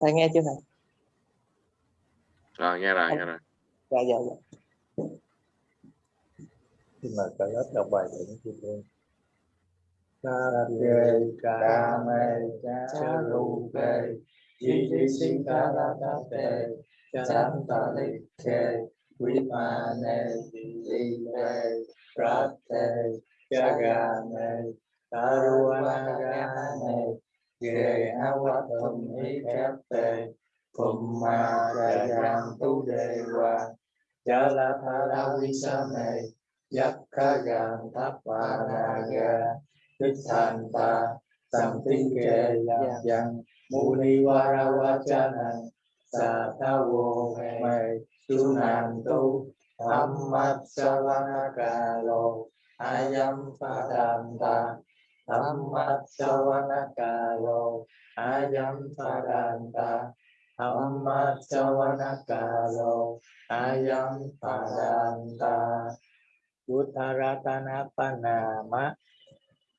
thầy nghe chưa thầy? Rồi nghe rồi nghe rồi. Dạ dạ dạ. Xin mời cả lớp đọc bài của những chị em sa kê ca mê cha ru kê di di si ca la ta về avatam hi các tề, phụng ma đà đàm tu đề hòa. Cha la tha la vi sa mề yak ka gan tháp pa na ga. Tích thành ta sam tinh kề yak dân mu ni wa ra wa cha nan sa ta wo me tu nan tu tham mat sa va na ka lo ayam pa tam ta Dhammacchavanakalo ayam paranta. Dhammacchavanakalo ayam paranta. Uttaratana panama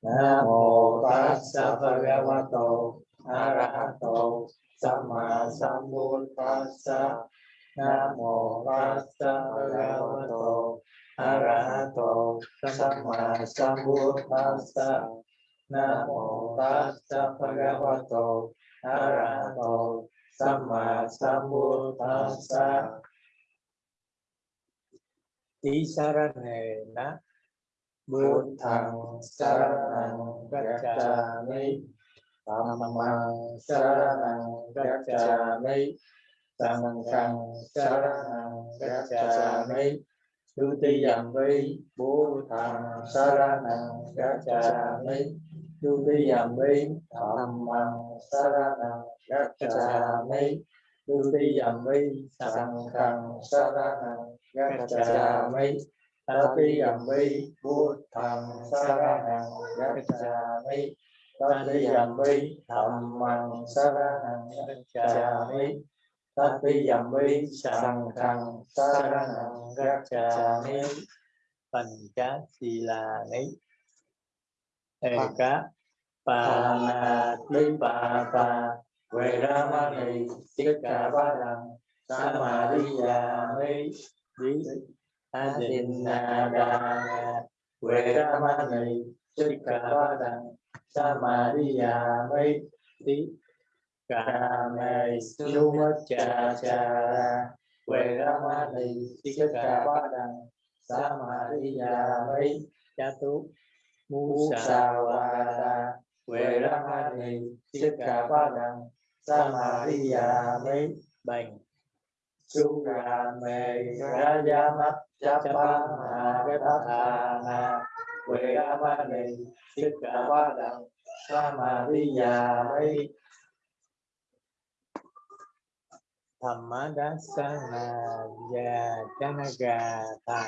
Namo tassa bhagavato. Arahato. Sama sambut tassa. Namo tassa bhagavato. Arahato. Sama sambut tassa. Sambuddhassa Namo tassa bhagavato arahato sama sambuddhassa Tisarane Buddhang saranang gacchami. Dhammang saranang gacchami. Sanghang saranang gacchami. Dutiyam vi Buddhang saranang cha mi vi Dhammang saranang gacchami Dutiyam vi Sanghang saranang gacchami Tatiyampi Buddhang Saranang Gacchami Tatiyampi Dhammang Saranang Gacchami Tatiyampi Sanghang Saranang Gacchami Pancha Silani Eka Panatipata Veramani Sikkhapadang Samadhiyami Adinadana Veramani Sikkhapadang Samadhiyami Ti Kame Sumachachara Veramani Sikkhapadang Samadhiyami Chatu Musawada Veramani Sikkhapadang Samadhiyami Bành. Surame Rajamat Chapa Gathana Veramani Sikkhapadang Samadhiyami Dhammadasana Yajanagata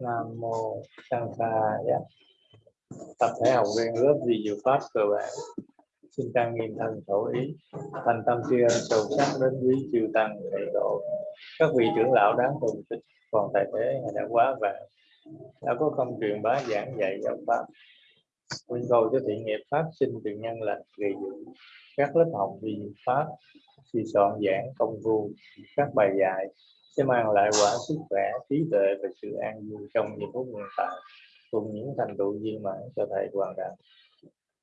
nam mô sang dạ. tập thể học viên lớp di diệu pháp cơ bản. Xin tăng nghiêm thân khẩu ý. Thành tâm tri ân sâu sắc đến quý chư tăng thầy độ các vị trưởng lão đáng tôn kính, còn tại thế đã quá vàng. Đã có công truyền bá giảng dạy giáo pháp. Nguyện cầu cho thiện nghiệp phát sinh từ nhân lành gây dựng. Các lớp học vi pháp, suy soạn giảng công phu, các bài dạy sẽ mang lại quả sức khỏe, trí tuệ và sự an vui trong những phút hiện tại, cùng những thành tựu viên mãn cho thầy hoàn đạt.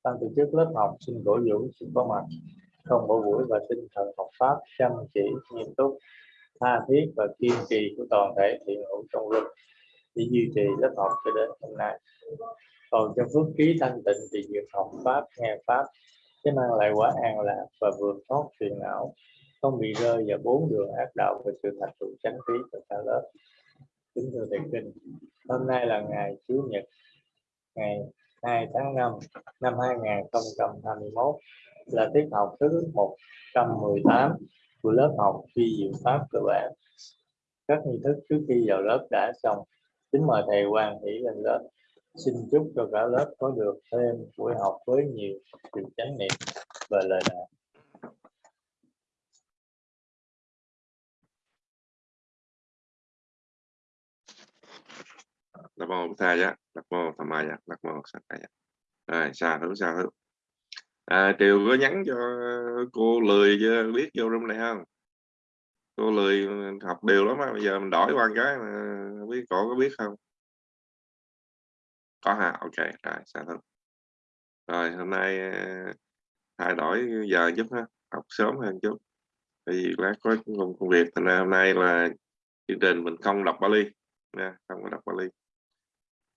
ban tổ chức lớp học, xin cổ vũ sự có mặt. Không bỏ buổi và tinh thần học pháp chăm chỉ, nghiêm túc, tha thiết và kiên trì của toàn thể thiện hữu trong lớp để duy trì lớp học cho đến hôm nay. Còn trong phước trí thanh tịnh thì việc học pháp, nghe pháp, sẽ mang lại quả an lạc và vượt thoát phiền não không bị rơi vào bốn đường ác đạo và sự thành tựu chánh trí cho cả lớp. Kính thưa thầy kinh, hôm nay là ngày chủ nhật, ngày 2 tháng 5 năm 2021 là tiết học thứ 118 của lớp học phi diệu pháp cơ bản. Các nghi thức trước khi vào lớp đã xong. Kính mời thầy quan hỷ lên lớp. Xin chúc cho cả lớp có được thêm buổi học với nhiều sự chánh niệm và lời đạo Nam mô Thầy á, Nam mô Tham Mai á, Nam mô Sát Thầy Rồi, xa thứ xa thứ. À, Triều có nhắn cho cô lười chưa biết vô trong này không? Cô lười học đều lắm á, bây giờ mình đổi qua cái mà biết cổ có biết không? Có hả? Ok, rồi, xa thứ. Rồi, hôm nay à, thay đổi giờ chút ha, học sớm hơn chút. Vì lát có công, công việc, thành ra hôm nay là chương trình mình không đọc Bali nha, không có đọc Bali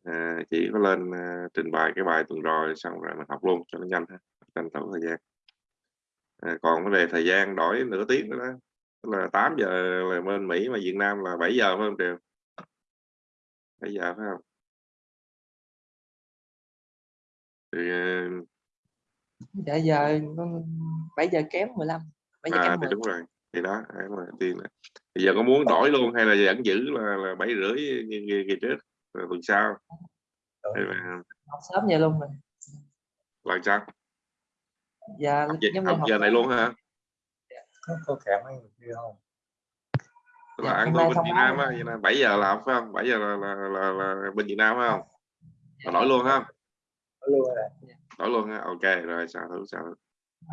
à, chỉ có lên à, trình bày cái bài tuần rồi xong rồi mình học luôn cho nó nhanh ha tranh thủ thời gian. À, còn vấn đề thời gian đổi nửa tiếng nữa đó tức là 8 giờ là bên Mỹ mà Việt Nam là 7 giờ phải không Triều? 7 giờ phải không? Thì dạ giờ 7 giờ kém 15 7 giờ à, kém thì 10. đúng rồi thì đó mà này bây giờ có muốn đổi luôn hay là vẫn giữ là là bảy rưỡi như kỳ, trước tuần sau là học sớm vậy luôn rồi. Lần sau dạ học, giờ- học giờ này luôn hả? Kẹo mấy người kia không? Dạ, là ăn tôi bên Việt Nam á vậy là 7 giờ là phải không? 7 giờ là là, là, là bên Việt Nam phải không? Mà đổi luôn ha có luôn rồi. Đổi luôn ha ok rồi sao thử sao thử.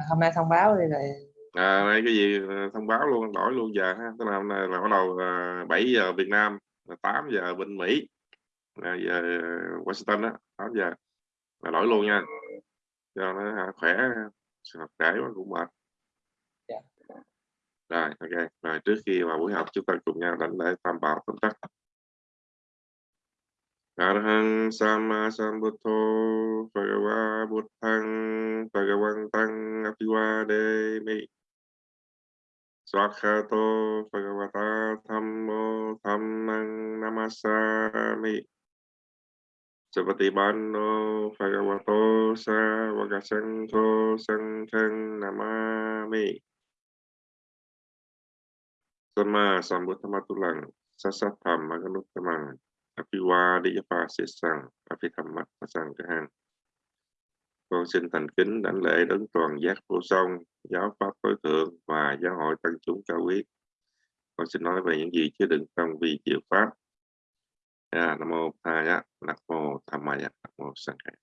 hôm nay thông báo đi rồi. À, đây cái gì? Ờ, thông báo luôn đổi luôn giờ ha. Tức là hôm nay là bắt đầu uh, 7 giờ Việt Nam là 8 giờ bên Mỹ là giờ Washington đó. 8 giờ là đổi luôn nha. Cho nó khỏe học trễ quá cũng mệt. Dạ. rồi ok. Rồi trước khi vào buổi học chúng ta cùng nhau đánh lễ tam bảo tóm tắt Arhang Sama Sambuddho Bhagava Buddhang Bhagavantang Apiwademi Swakhato Bhagavata Thammo Dhammang Namasami Savatibanno Bhagavato Savakasangho Sanghang Namami. Sama Sambuddhamatulang Sasatham Maganuttamang Apiwadiyapa Sesang Apithammat Sang con xin thành kính, đảnh lễ đấng toàn giác vô song, giáo pháp tối thượng và giáo hội tăng chúng cao quý. Con xin nói về những gì chứa đựng trong vị diệu pháp à, nam mô tha giá nam mô tham maya nam mô sang khải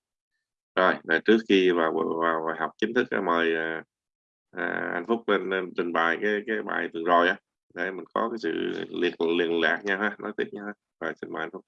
rồi để trước khi vào vào bài học chính thức ờ, mời ờ, à, anh phúc lên, lên trình bày cái cái bài vừa rồi á. Để mình có cái sự liên liên lạc nha ha. Nói tiếp nha rồi xin mời anh phúc.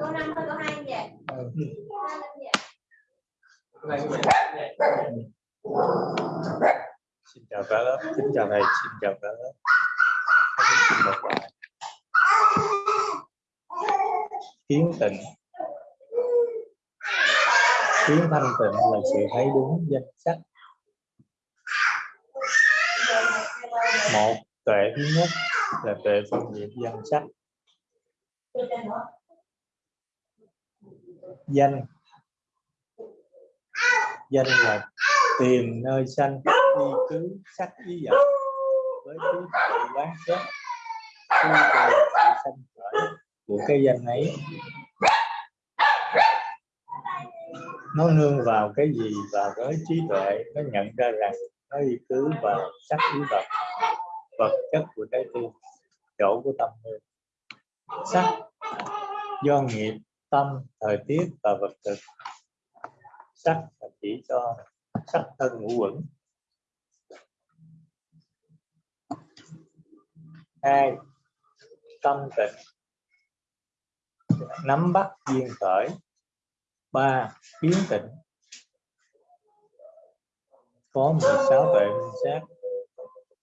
Câu năm câu hai vậy? Ừ. Xin chào cả lớp kính chào thầy xin chào cả lớp Thầy xin một bài kiến tịnh kiến thanh tịnh là sự thấy đúng danh sách một tuệ thứ nhất là tuệ phân biệt danh sách danh. Danh là tìm nơi sanh y cứ sắc ý vật với trí tuệ quán xét khi cầu sự sanh khởi của cái danh ấy. Nó nương vào cái gì và với trí tuệ, nó nhận ra rằng nó y cứ vào sắc ý vật vật chất của trái tim, chỗ của tâm hồn. Sắc do nghiệp tâm, thời tiết và vật thực. Sắc là chỉ cho sắc thân ngũ quẩn. Hai, tâm tịnh. Nắm bắt duyên khởi. Ba biến tịnh. Có 16 tuệ minh sát.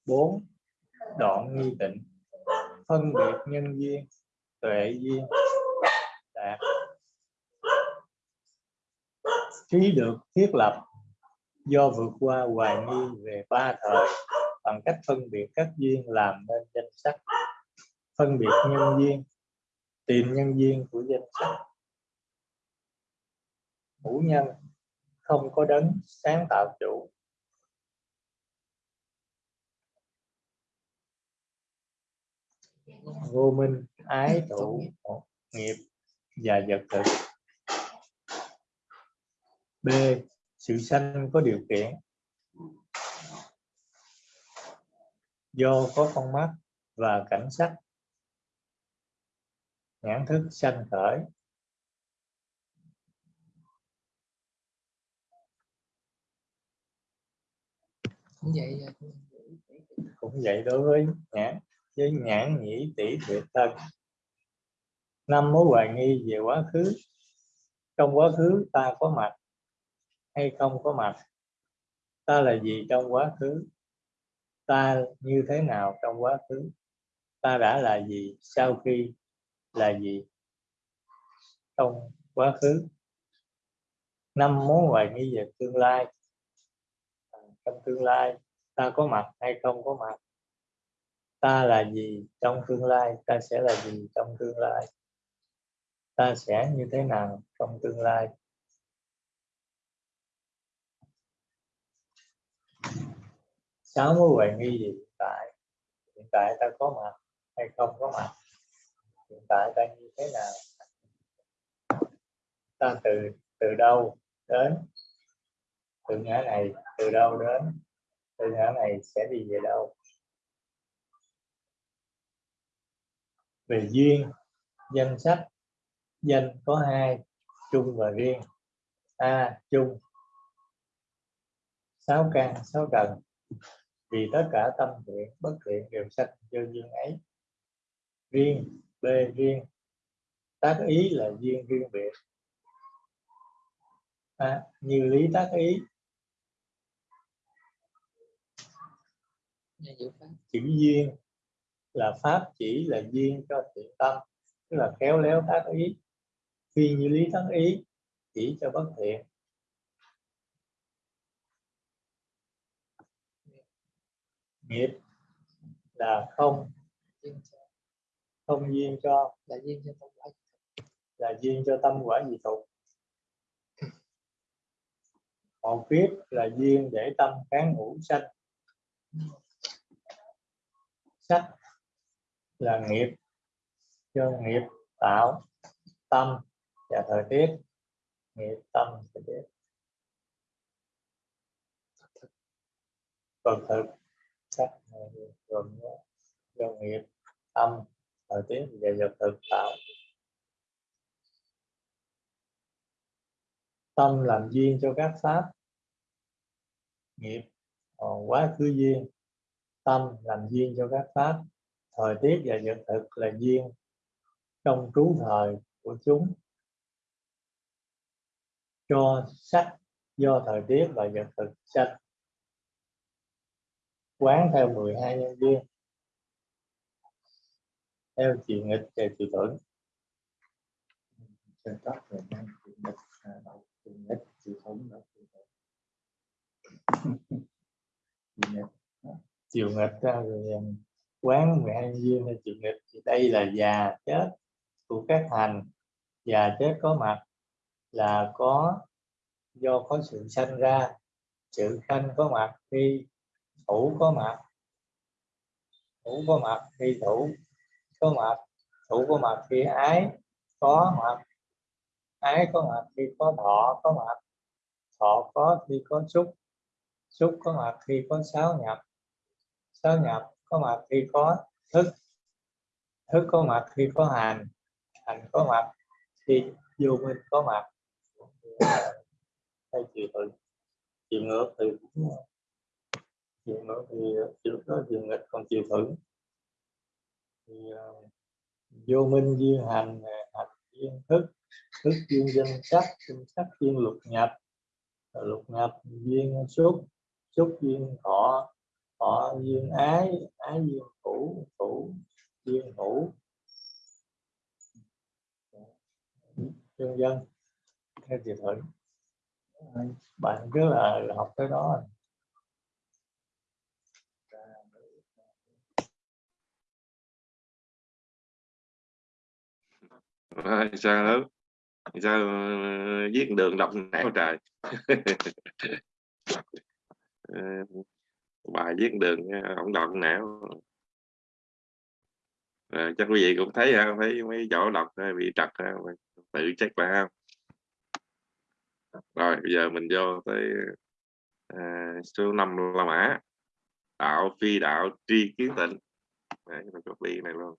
Bốn, đoạn nghi tịnh. Phân biệt nhân duyên, tuệ duyên đạt trí được thiết lập do vượt qua hoài nghi về ba thời bằng cách phân biệt các duyên làm nên danh sách phân biệt nhân duyên, tìm nhân duyên của danh sách ngũ nhân không có đấng sáng tạo chủ. Vô minh ái thủ nghiệp và vật thực b sự sanh có điều kiện. Do có con mắt và cảnh sắc. Nhãn thức sanh khởi. Cũng vậy cũng vậy đối với nhãn với nhãn nhĩ tỷ tuyệt thân. Năm mối hoài nghi về quá khứ. Trong quá khứ ta có mặt hay không có mặt? Ta là gì trong quá khứ? Ta như thế nào trong quá khứ? Ta đã là gì? Sau khi là gì? Trong quá khứ. Năm mối hoài nghi về tương lai. À, trong tương lai, ta có mặt hay không có mặt? Ta là gì trong tương lai? Ta sẽ là gì trong tương lai? Ta sẽ như thế nào trong tương lai? Sáu mối hoài nghi gì hiện tại? Hiện tại ta có mặt hay không có mặt? Hiện tại ta như thế nào? Ta từ từ đâu đến? Từ ngã này, từ đâu đến? Từ ngã này sẽ đi về đâu? Về duyên, danh sách, danh có hai, chung và riêng. A, chung. Sáu căn, sáu trần vì tất cả tâm thiện bất thiện đều sanh do duyên ấy. Riêng b riêng. Tác ý là duyên riêng biệt. À, như lý tác ý. Chữ duyên là pháp chỉ là duyên cho thiện tâm tức là khéo léo tác ý. Phi như lý tác ý chỉ cho bất thiện nghiệp là không cho- không duyên cho là duyên cho tâm quả là duyên cho tâm quả dị tục một kiếp là duyên để tâm kháng ngũ sanh. Sắc là nghiệp do nghiệp tạo tâm và thời tiết. Nghiệp tâm thời tiết. Vật thực sắc gồm do nghiệp tâm thời tiết và vật thực tạo tâm làm duyên cho các pháp. Nghiệp còn quá khứ duyên. Tâm làm duyên cho các pháp. Thời tiết và vật thực là duyên trong trú thời của chúng. Cho sắc do thời tiết và vật thực sanh quán theo 12 nhân viên theo chị nghịch và chị thuận Trên tóc rồi mang chị nghịch, à, đầu chị nghịch, chị thuận, đầu chị thuận. chị nghịch. À, chiều nghịch ra rồi um, quán 12 nhân viên theo chiều nghịch thì đây là già chết của các hành già chết có mặt là có do có sự sanh ra sự sanh có mặt khi thủ có mặt. Thủ có mặt khi thủ, có mặt, thủ có mặt khi ái, có mặt. Ái có mặt khi có thọ, có mặt. Thọ có khi có xúc xúc có mặt khi có sáu nhập. Sáu nhập có mặt khi có thức thức có mặt khi có hành hành có mặt khi vô minh có mặt. Hay chiều thuận chiều ngược thì cũng chiều nữa thì ờ, chiều đó chiều nghịch còn chiều thử. Thì uh, vô minh duyên hành ờ, hành duyên thức thức duyên danh sắc danh sắc duyên lục nhập. Lục nhập duyên xúc xúc duyên thọ thọ duyên ái ái duyên thủ thủ duyên hữu. Dân dân theo chiều thử. Bạn cứ là, là học tới đó à, sao đó sao ờ, viết đường đọc não trời? Ờ, bài viết đường ờ, không đọc não à, chắc quý vị cũng thấy ha thấy mấy chỗ đọc bị trật ha tự check lại ha. Rồi bây giờ mình vô tới à, số 5 la mã. Đạo phi đạo tri kiến tịnh. Đấy, mình copy này luôn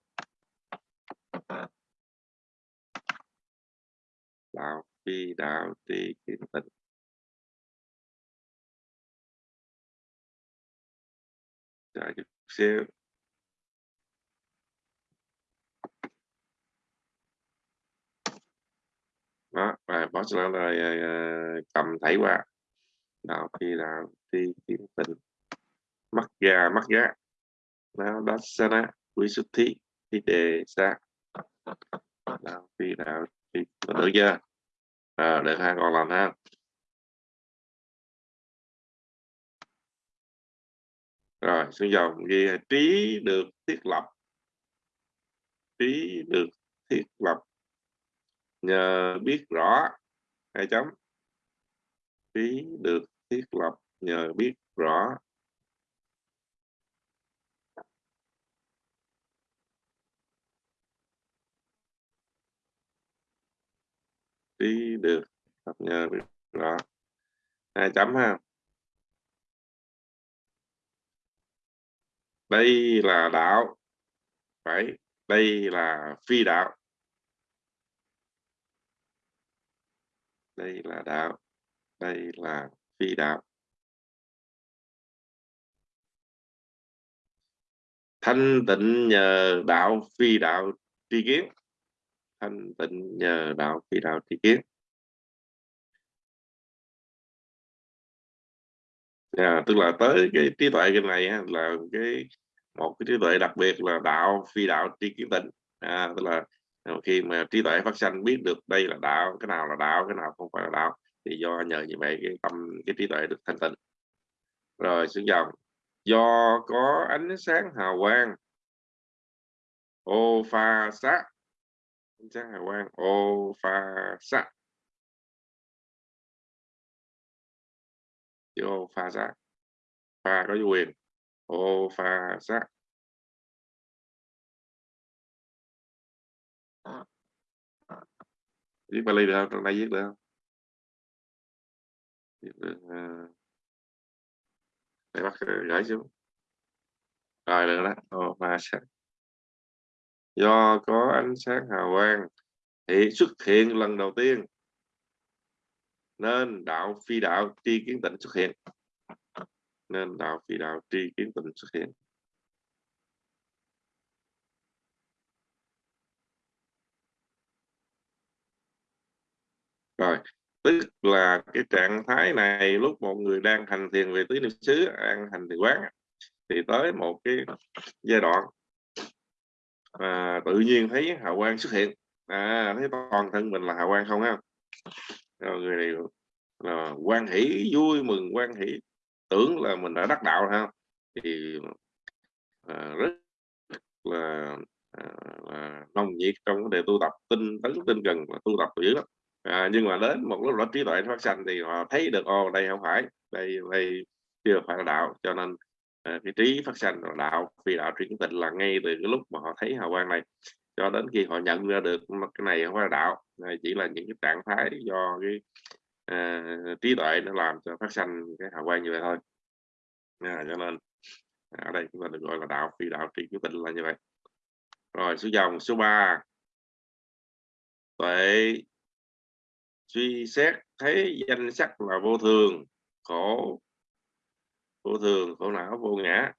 đạo phi đạo tri kiến tịnh Chờ chút xíu. Đó, và boss là rồi cầm thảy qua. Đạo phi đạo tri kiến tịnh mắt gà mắt gá. Nó đó sana quý xuất thí thi đề, sa. Đạo phi đạo tri được chưa à, được ha còn làm ha. Rồi xuống dòng ghi trí được thiết lập. Trí được thiết lập. Nhờ biết rõ hai chấm. Trí được thiết lập nhờ biết rõ. Trí được lập nhờ biết rõ hai chấm ha. Đây là đạo. Phải, đây là phi đạo. Đây là đạo, đây là phi đạo. Thanh tịnh nhờ đạo phi đạo tri kiến thanh tịnh nhờ đạo phi đạo tri kiến. À, tức là tới cái trí tuệ cái này là cái một cái trí tuệ đặc biệt là đạo phi đạo tri kiến tịnh. À, tức là khi mà trí tuệ phát sanh biết được đây là đạo cái nào là đạo cái nào không phải là đạo thì do nhờ như vậy cái tâm cái trí tuệ được thanh tịnh. Rồi xuống dòng do có ánh sáng hào quang. Ô pha sát ánh sáng hào quang ô, pha xạ chữ ô, pha xạ pha có quyền ô, pha xạ viết Bali được không? Trong đây viết được không? Viết được. Ờ. Để bắt gửi xuống. Rồi, được đó. Ô, pha xạ Do có ánh sáng hào quang thì xuất hiện lần đầu tiên. Nên đạo phi đạo tri kiến tịnh xuất hiện. Nên đạo phi đạo tri kiến tịnh xuất hiện. Rồi, tức là cái trạng thái này lúc một người đang hành thiền về tứ niệm xứ đang hành thiền quán, thì tới một cái giai đoạn à, tự nhiên thấy hào quang xuất hiện. À, thấy toàn thân mình là hào quang không ha? Rồi người này là quan hỷ vui mừng quan hỷ. Tưởng là mình đã đắc đạo ha? Thì à, rất là, à, là nồng nhiệt trong vấn đề tu tập tinh tấn tinh cần và tu tập dữ lắm. À, nhưng mà đến một lúc đó trí tuệ phát sanh thì họ thấy được ô đây không phải đây đây chưa phải là đạo cho nên Ờ, à, cái trí phát sanh là đạo vì đạo chuyển tịnh là ngay từ cái lúc mà họ thấy hào quang này. Cho đến khi họ nhận ra được cái này không phải là đạo này chỉ là những cái trạng thái do cái à, trí tuệ nó làm cho phát sanh cái hào quang như vậy thôi. À, cho nên ở đây chúng ta được gọi là đạo phi đạo trị tịnh là như vậy. Rồi số dòng số 3 tuệ suy xét thấy danh sắc là vô thường khổ vô thường khổ não vô ngã.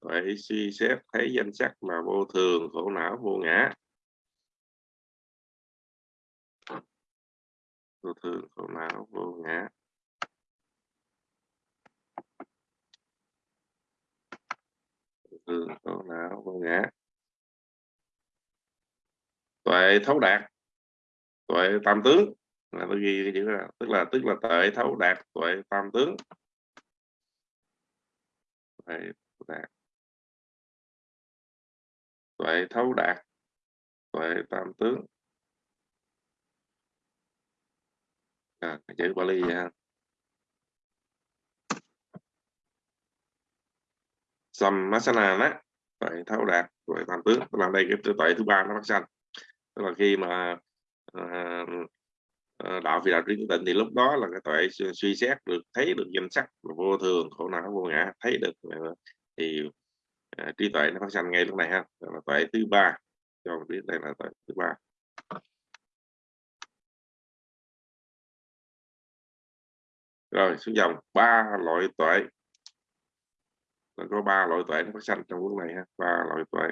Tuệ suy xét thấy danh sắc mà vô thường khổ não vô ngã. Vô thường khổ não vô ngã. Thường khổ não vô ngã. Tuệ thấu đạt. Tuệ tam tướng. Là tôi ghi cái chữ là tức là tức là tuệ thấu đạt tuệ tam tướng tuệ thấu đạt tuệ thấu đạt. Tuệ tam tướng. À, chữ Bali ha. Sammasana đó. Tuệ thấu đạt. Tuệ tam tướng. Tức là đây cái tuệ thứ ba nó phát sanh. Tức là khi mà uh, Ờ, đạo phi đạo trí tịnh thì lúc đó là cái tuệ suy xét được thấy được danh sắc vô thường khổ não vô ngã thấy được thì à, trí tuệ nó phát sanh ngay lúc này ha. Là tuệ thứ ba. Cho biết đây là tuệ thứ ba. Rồi xuống dòng. Ba loại tuệ. Nó có ba loại tuệ nó phát sanh trong lúc này ha. Ba loại tuệ.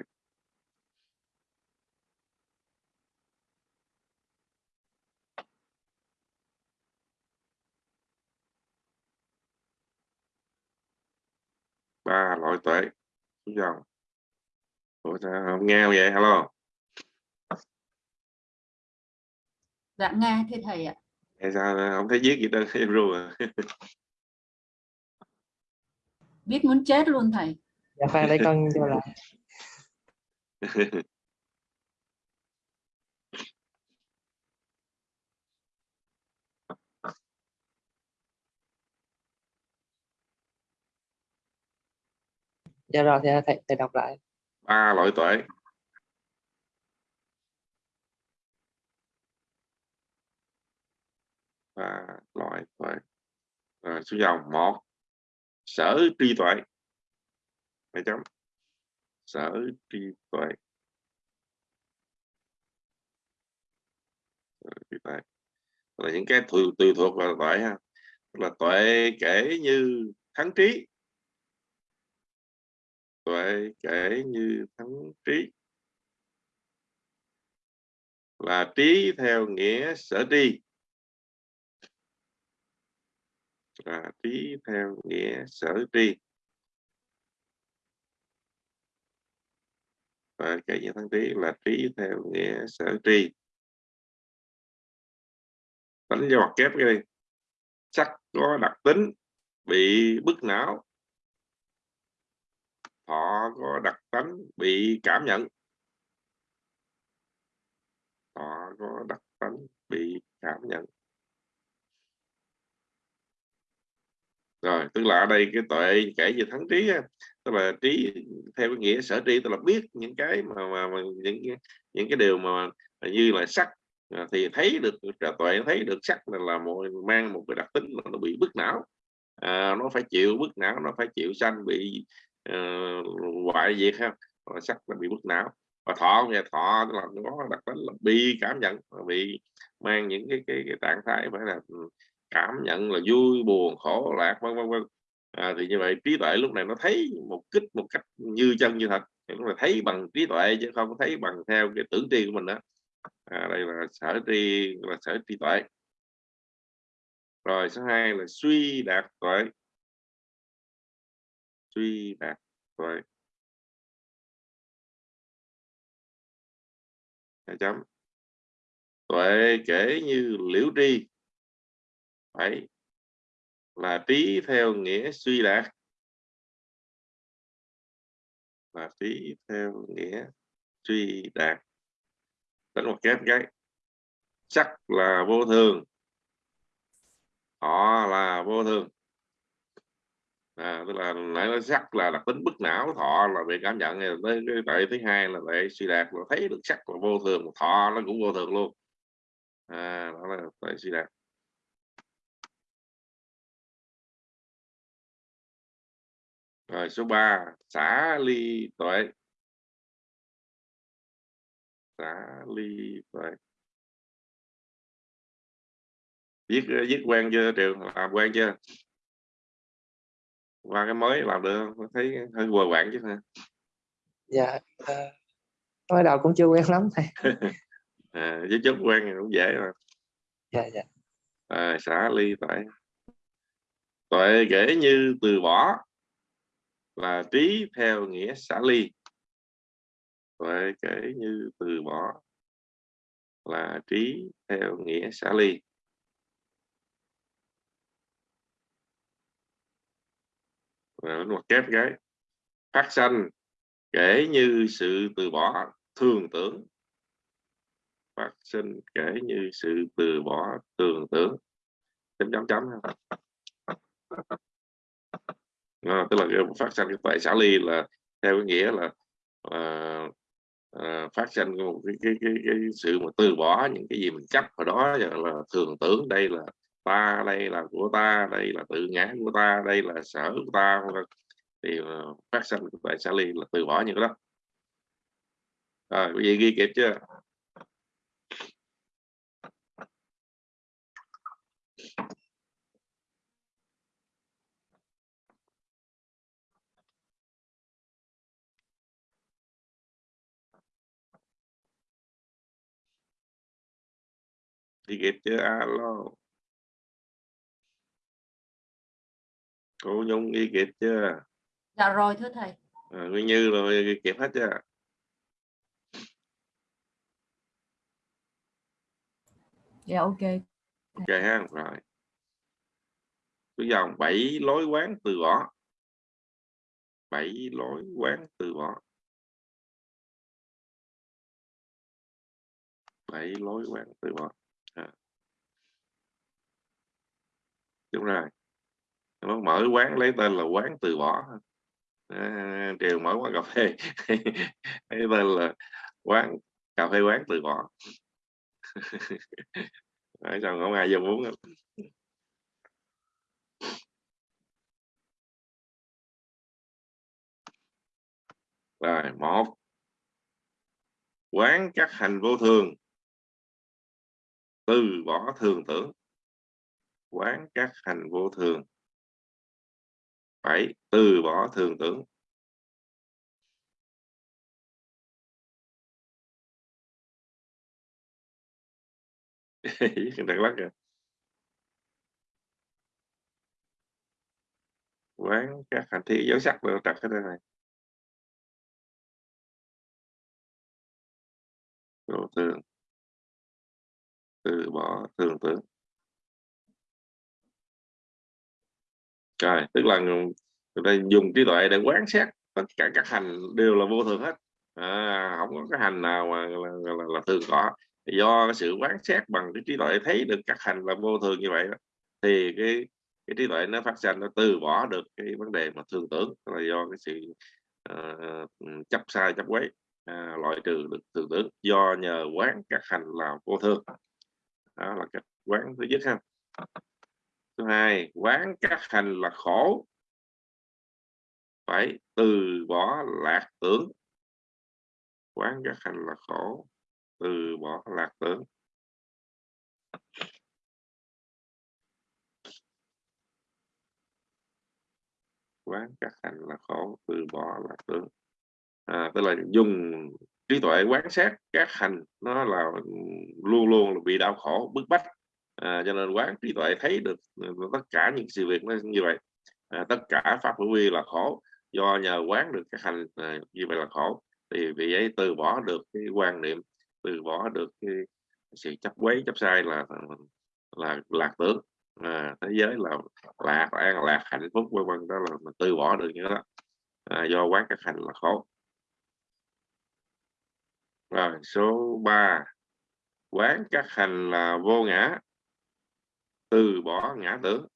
Ba loại tuệ. Xuống dòng Ủa sao không nghe vậy? Hello? Dạ nghe thưa thầy ạ. Tại sao không thấy viết gì đâu em ru à. Biết muốn chết luôn thầy. Dạ khoan để con cho lại dạ rồi thì thầy, thầy đọc lại. Ba loại tuệ. Ba loại tuệ. À, số dòng một. Sở tri tuệ. Hai chấm. Sở tri tuệ. Tri tuệ. Là những cái từ thuộc vào tuệ ha. Tức là tuệ kể như thắng trí tuệ kể như thắng trí. Là trí theo nghĩa sở tri là trí theo nghĩa sở tri và kể như thắng trí là trí theo nghĩa sở tri đánh do mặt kép cái đi. Sắc có đặc tính bị bức não họ có đặc tính bị cảm nhận. Họ có đặc tính bị cảm nhận. Rồi tức là ở đây cái tuệ kể về thắng trí tức là trí theo cái nghĩa sở tri tức là biết những cái mà, mà, mà những những cái điều mà như là sắc à, thì thấy được tuệ thấy được sắc là, là một mang một cái đặc tính là nó bị bức não. À, nó phải chịu bức não nó phải chịu sanh bị uh, hoại diệt ha sắc là bị mất não. Và thọ nghe thọ là nó đặc tính là bị cảm nhận. Bị mang những cái cái, cái trạng thái phải là ừ, cảm nhận là vui buồn khổ lạc vân vân vân. À, thì như vậy trí tuệ lúc này nó thấy một kích một cách như chân như thật. Nó lúc này thấy bằng trí tuệ chứ không thấy bằng theo cái tưởng tri của mình đó à, đây là sở tri là sở trí tuệ. Rồi số 2 là suy đạt tuệ suy đạt tuệ hai chấm. Tuệ kể như liễu tri. Phải. Là trí theo nghĩa suy đạt. Là trí theo nghĩa suy đạt. Đánh một kép cái. Sắc là vô thường. Họ là vô thường à, tức là nãy nói sắc là đặc tính bức não thọ là về cảm nhận này tới cái tại thứ hai là về suy đạt là thấy được sắc là vô thường thọ nó cũng vô thường luôn. À, đó là tại suy đạt. Rồi số 3 xả ly tuệ. Xả ly tuệ. Viết viết quen chưa trường? Làm quen chưa? Qua cái mới làm được không thấy hơi quờ quạng chứ hả dạ à, mới đầu cũng chưa quen lắm thầy. À, với chút quen thì cũng dễ mà. Dạ dạ. À, xả ly tuệ tuệ kể như từ bỏ là trí theo nghĩa xả ly. Tuệ kể như từ bỏ là trí theo nghĩa xả ly rồi một kép cái phát sanh kể như sự từ bỏ thường tưởng. Phát sinh kể như sự từ bỏ thường tưởng. Chấm chấm chấm à, ờ, tức là phát sinh cái tuệ xả ly là theo cái nghĩa là à, à, phát sinh một cái, cái, cái, cái sự mà từ bỏ những cái gì mình chấp vào đó là thường tưởng. Đây là ta, đây là của ta, đây là tự ngã của ta, đây là sở của ta thì ờ, phát sinh tại xã ly là từ bỏ những cái đó. Rồi, quý vị ghi kịp chưa? Ghi kịp chưa? Alo. Cô nhung ghi kịp chưa? Dạ rồi thưa thầy. À, nguyên như rồi ghi kịp hết chưa? Dạ ok. Ok ha rồi. Cứ dòng bảy lối quán từ bỏ. Bảy lối quán từ bỏ. Bảy lối quán từ bỏ. À. đúng rồi nó mở quán lấy tên là quán từ bỏ. À, mở quán cà phê. Lấy tên là quán cà phê quán từ bỏ. Đấy, sao không ai vô muốn rồi một. Quán các hành vô thường. Từ bỏ thường tưởng. Quán các hành vô thường phải từ bỏ thường tưởng. Đắk Lắk rồi, quán các hành thi dấu sắc đều đặt cái đây này. Vô thường từ bỏ thường tưởng. Rồi tức là người ta dùng trí tuệ để quán xét tất cả các hành đều là vô thường hết. À, không có cái hành nào mà là, là, là, là thường có do cái sự quán xét bằng cái trí tuệ thấy được các hành là vô thường như vậy đó, thì cái cái trí tuệ nó phát sinh nó từ bỏ được cái vấn đề mà thường tưởng là do cái sự uh, chấp sai chấp quấy uh, loại trừ được thường tưởng. Do nhờ quán các hành là vô thường. Đó là cách quán thứ nhất ha thứ hai quán các hành là khổ. Phải từ bỏ lạc tưởng. Quán các hành là khổ từ bỏ lạc tưởng. Quán các hành là khổ từ bỏ lạc tưởng. À, tức là dùng trí tuệ quán sát các hành nó là luôn luôn là bị đau khổ bức bách à, cho nên quán trí tuệ thấy được ờ, tất cả những sự việc nó như vậy. À, tất cả pháp hữu vi là khổ do nhờ quán được cái hành à, như vậy là khổ. Thì vì ấy từ bỏ được cái quan niệm từ bỏ được cái sự chấp quấy chấp sai là ờ, là lạc tưởng. À, thế giới là lạc an lạc hạnh phúc vân vân đó là mình từ bỏ được như đó. À, do quán các hành là khổ. Rồi số 3 quán các hành là vô ngã từ bỏ ngã tưởng.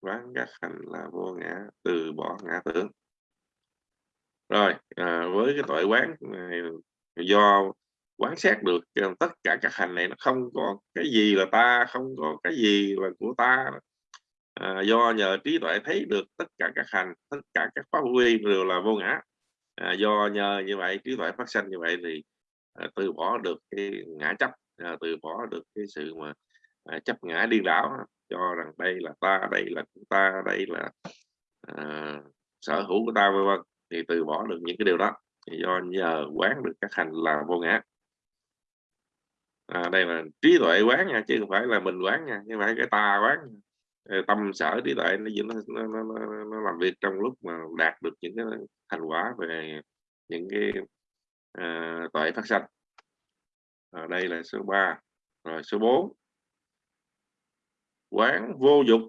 Quán các hành là vô ngã từ bỏ ngã tưởng. Rồi à, với cái tội quán này, do quán xét được tất cả các hành này nó không có cái gì là ta không có cái gì là của ta. À, do nhờ trí tuệ thấy được tất cả các hành tất cả các pháp quy đều là vô ngã. À, do nhờ như vậy trí tuệ phát sinh như vậy thì à, từ bỏ được cái ngã chấp à, từ bỏ được cái sự mà à, chấp ngã điên đảo cho rằng đây là ta đây là của ta đây là à, sở hữu của ta vân vân thì từ bỏ được những cái điều đó. Thì do nhờ quán được các hành là vô ngã. À, đây là trí tuệ quán nha chứ không phải là mình quán nha nhưng phải cái ta quán ờ, tâm sở trí tuệ nó, nó, nó, nó, nó làm việc trong lúc mà đạt được những cái thành quả về những cái à, tuệ phát sanh à, đây là số 3 rồi số 4 quán vô dục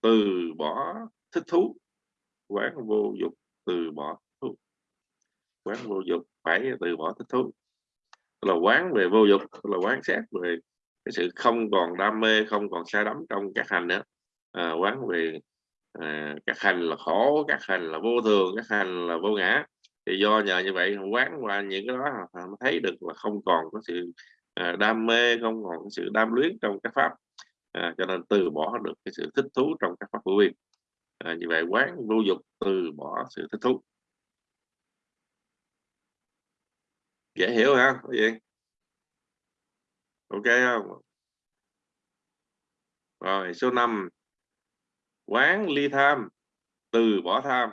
từ bỏ thích thú. Quán vô dục từ bỏ thú. Quán vô dục phải từ bỏ thích thú. Là quán về vô dục là quán xét về cái sự không còn đam mê không còn sai đắm trong các hành nữa. À, quán về à, các hành là khổ các hành là vô thường các hành là vô ngã thì do nhờ như vậy quán qua những cái đó thấy được là không còn có sự à, đam mê không còn có sự đam luyến trong các pháp. À, cho nên từ bỏ được cái sự thích thú trong các pháp hữu vi à, như vậy quán vô dục từ bỏ sự thích thú. Dễ hiểu hả? Cái gì? Ok không? Rồi số 5 quán ly tham từ bỏ tham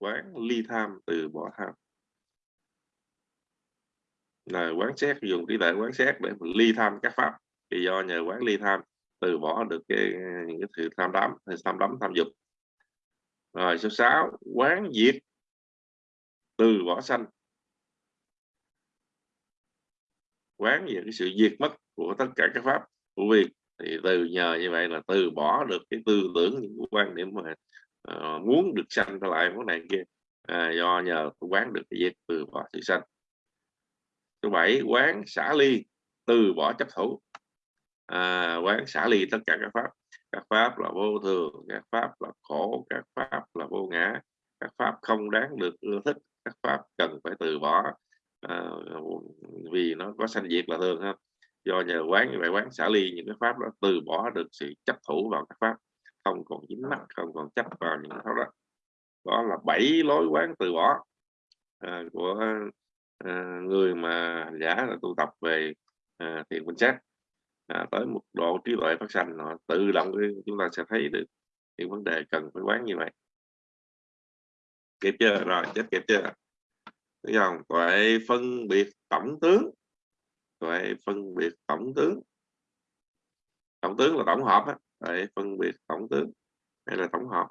quán ly tham từ bỏ tham. Là quán xét, dùng trí tuệ quán xét để ly tham các pháp. Thì do nhờ quán ly tham, từ bỏ được cái những cái sự tham đắm tham đắm, tham dục. Rồi số 6 quán diệt từ bỏ sanh. Quán về cái sự diệt mất của tất cả các pháp, của vi thì từ nhờ như vậy là từ bỏ được cái tư tưởng, những quan điểm mà Ờ, muốn được sanh trở lại món này kia. À, do nhờ quán được cái diệt từ bỏ sự sanh. Số 7 quán xả ly từ bỏ chấp thủ. À, quán xả ly tất cả các pháp. Các pháp là vô thường các pháp là khổ các pháp là vô ngã. Các pháp không đáng được ưa thích các pháp cần phải từ bỏ. À, vì nó có sanh diệt là thường ha. Do nhờ quán như vậy quán xả ly những cái pháp đó từ bỏ được sự chấp thủ vào các pháp không còn dính mắc không còn chấp vào những pháp đó đó là bảy lối quán từ bỏ à, của à, người mà giả là tu tập về à, thiền quan sát. À, tới một độ trí tuệ phát sanh họ tự động chúng ta sẽ thấy được những vấn đề cần phải quán như vậy. Kịp chưa? Rồi chết kịp chưa? Thấy không? Tuệ phân biệt tổng tướng. Tuệ phân biệt tổng tướng. Tổng tướng là tổng hợp á Tuệ phân biệt tổng tướng. Hay là tổng hợp.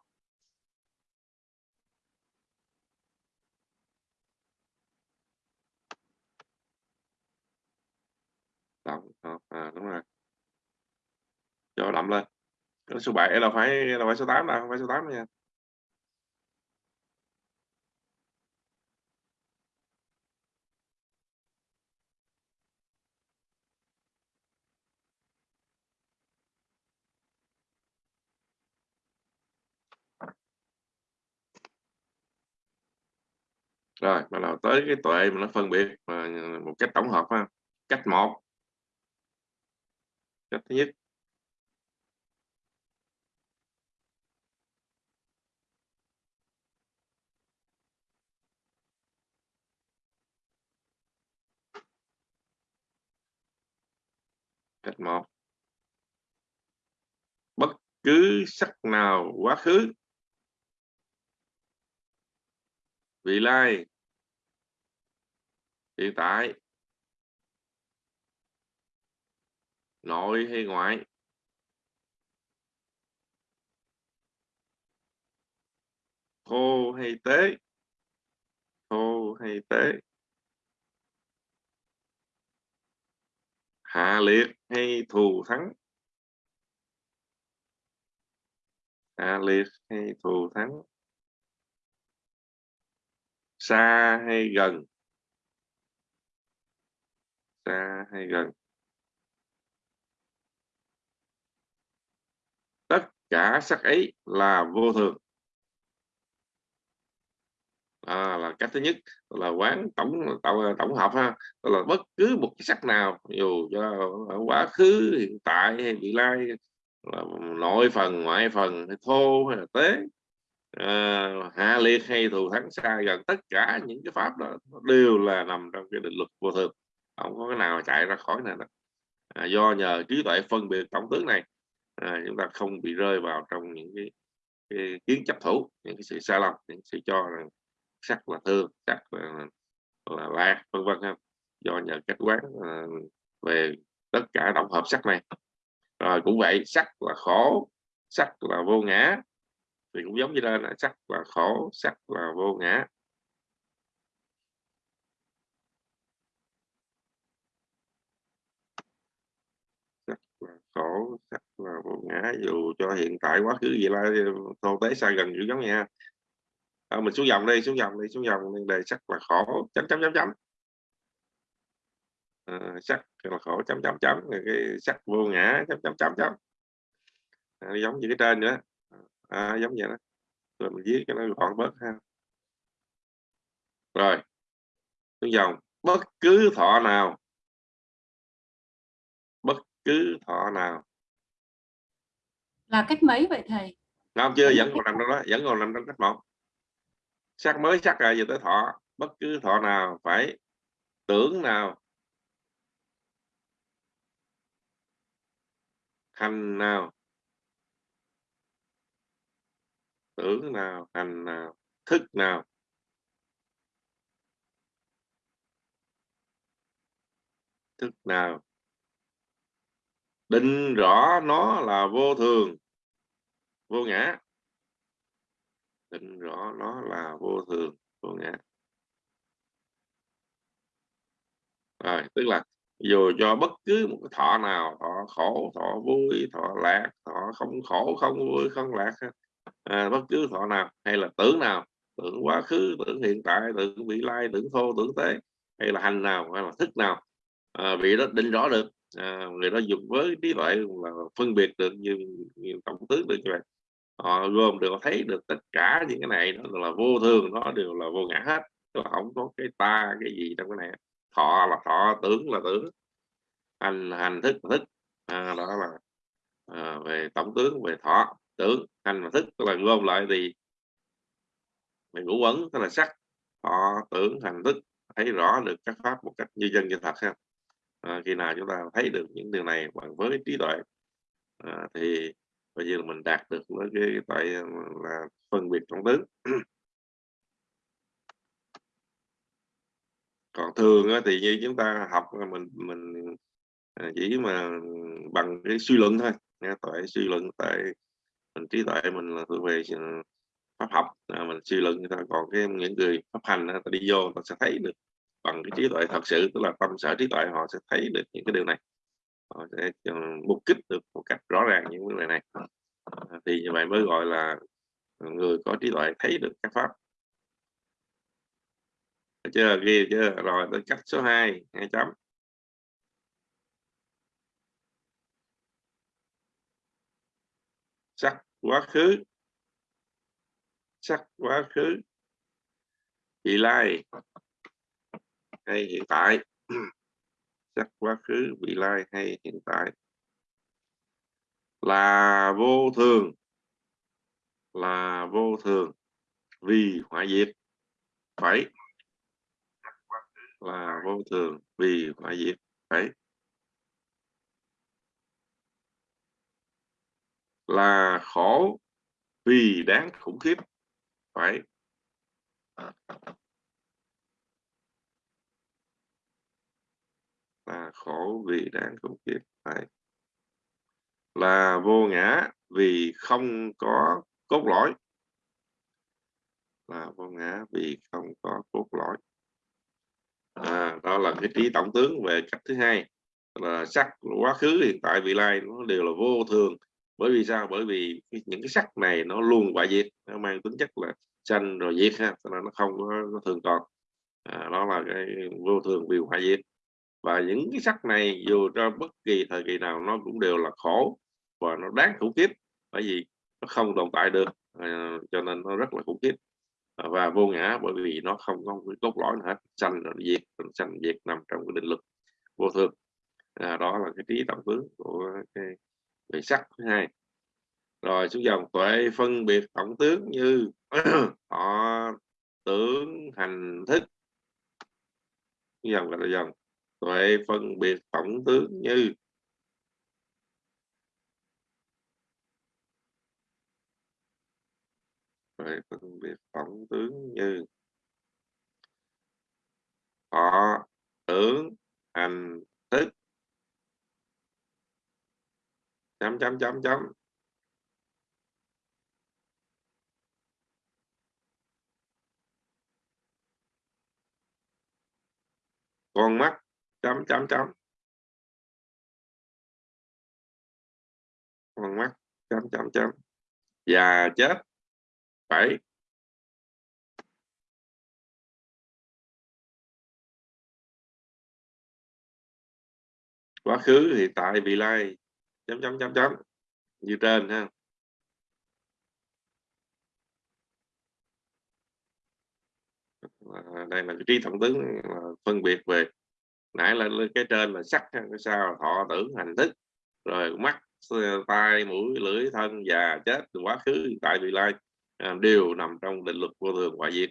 Tổng hợp à, đúng rồi. Cho đậm lên. Số 7 là phải là phải số 8 là không phải số 8 nha. Rồi, bắt đầu tới cái tuệ mà nó phân biệt mà một cách tổng hợp ha. Cách một. Cách thứ nhất. Cách một. Bất cứ sắc nào, quá khứ. Vị lai hiện tại. Nội hay ngoại? Thô hay tế? Thô hay tế? Hạ liệt hay thù thắng? Hạ liệt hay thù thắng? Xa hay gần? Xa hay gần. Tất cả sắc ấy là vô thường. À, là cách thứ nhất là quán tổng tổng, tổng hợp ha. Đó là bất cứ một cái sắc nào dù cho ở quá khứ hiện tại hay vị lai là nội phần ngoại phần hay thô hay là tế à, hạ liệt hay thù thắng xa gần tất cả những cái pháp đó đều là nằm trong cái định luật vô thường không có cái nào chạy ra khỏi này à, do nhờ trí tuệ phân biệt tổng tướng này à, chúng ta không bị rơi vào trong những cái, cái kiến chấp thủ những cái sự sai lầm những sự cho rằng sắc là thương sắc là, là lạc vân vân do nhờ cách quán à, về tất cả tổng hợp sắc này. Rồi cũng vậy sắc là khổ sắc là vô ngã. Thì cũng giống như đây là sắc là khổ sắc là vô ngã sắc là khổ sắc là vô ngã dù cho hiện tại quá khứ gì là thô tế xa gần cũng giống nha. À, mình xuống dòng đi xuống dòng đi xuống dòng đi đề sắc là khổ chấm chấm chấm chấm. À, sắc là khổ chấm chấm chấm cái sắc vô ngã chấm chấm chấm chấm. À, giống như cái trên nữa à, à, giống vậy đó. Rồi mình viết cho nó gọn bớt ha. Rồi xuống dòng. Bất cứ thọ nào cứ thọ nào. Là cách mấy vậy thầy? Không chưa vẫn còn nằm trong đó vẫn còn nằm trong cách một. Sắc mới sắc rồi giờ tới thọ. Bất cứ thọ nào phải tưởng nào. Hành nào. Tưởng nào hành nào. Thức nào. Thức nào định rõ nó là vô thường. Vô ngã. Định rõ nó là vô thường. Vô ngã. Rồi tức là dù cho bất cứ một cái thọ nào thọ khổ thọ vui thọ lạc thọ không khổ không vui không lạc à, bất cứ thọ nào hay là tưởng nào tưởng quá khứ tưởng hiện tại tưởng vị lai tưởng thô tưởng tế hay là hành nào hay là thức nào à, vị đó định rõ được à, người đó dùng với trí tuệ là phân biệt được như, như tổng tướng được như vậy. Họ gồm được thấy được tất cả những cái này nó là vô thường nó đều là vô ngã hết. Tức là không có cái ta cái gì trong cái này. Thọ là thọ tưởng là tưởng hành hành thức là thức. À, đó là à, về tổng tướng về thọ tưởng hành và thức tức là gom lại thì mình ngũ quẩn tức là sắc thọ tưởng hành thức. Thấy rõ được các pháp một cách như dân như thật ha à, khi nào chúng ta thấy được những điều này bằng với trí tuệ à, thì bây giờ mình đạt được với cái tại ờ, là phân biệt trong tướng. Còn thường thì như chúng ta học mình mình chỉ mà bằng cái suy luận thôi nghe tại suy luận tại mình trí tuệ mình là thuộc về pháp học. À, mình suy luận người ta còn cái những người pháp hành ta đi vô ta sẽ thấy được bằng cái trí tuệ thật sự tức là tâm sở trí tuệ họ sẽ thấy được những cái điều này. Họ sẽ mục kích được một cách rõ ràng những vấn đề này. À, thì như vậy mới gọi là người có trí tuệ thấy được các pháp. Chưa? Ghi chưa? Rồi tới cách số 2 hai chấm. Sắc quá khứ. Sắc quá khứ. Vị lai hay hiện tại. Sắc quá khứ, vị lai hay hiện tại. Là vô thường. Là vô thường. Vì hoại diệt. Phải là vô thường. Vì hoại diệt. Phải là khổ. Vì đáng khủng khiếp. Phải là khổ vì đáng khủng khiếp. Phải. Là vô ngã vì không có cốt lõi. Là vô ngã vì không có cốt lõi. À, đó là cái trí tổng tướng về cách thứ hai. Là sắc quá khứ hiện tại vị lai nó đều là vô thường. Bởi vì sao? Bởi vì những cái sắc này nó luôn hoại diệt nó mang tính chất là sanh rồi diệt ha cho nên nó không có nó thường còn. À, đó là cái vô thường vì hoại diệt và những cái sắc này dù cho bất kỳ thời kỳ nào nó cũng đều là khổ và nó đáng khủng khiếp bởi vì nó không tồn tại được à, cho nên nó rất là khủng khiếp. À, và vô ngã bởi vì nó không có cái cốt lõi nào hết sanh rồi diệt sanh diệt nằm trong cái định luật vô thường. À, đó là cái trí tổng tướng của cái về sắc thứ hai. Rồi xuống dòng tuệ phân biệt tổng tướng như họ tưởng hành thức. Dòng là dòng tuệ phân biệt tổng tướng như tuệ phân biệt tổng tướng như họ tưởng hành thức. Chấm chấm chấm chấm. Con mắt chấm chấm chấm. Con mắt chấm chấm chấm. Già chết. Phải, quá khứ hiện tại vị lai. Chấm chấm chấm chấm. Như trên ha. Đây là cái trí tổng tướng phân biệt về nãy là cái trên là sắc cái sau thọ tưởng hành thức. Rồi mắt tai mũi lưỡi thân già chết quá khứ tại vị lai à, đều nằm trong định luật vô thường ngoại diệt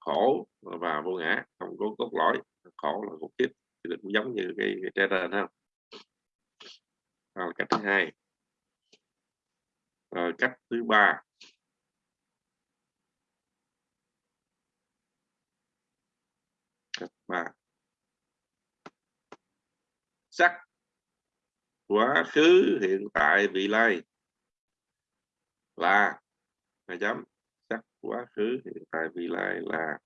khổ và vô ngã không có cốt lõi. Khổ là cốt kiếp cũng giống như cái, cái trên ha. Rồi cách thứ hai. Rồi cách thứ ba. Cách ba sắc quá khứ, hiện tại, vị lai. Là, hai chấm sắc quá khứ, hiện tại, vị lai là.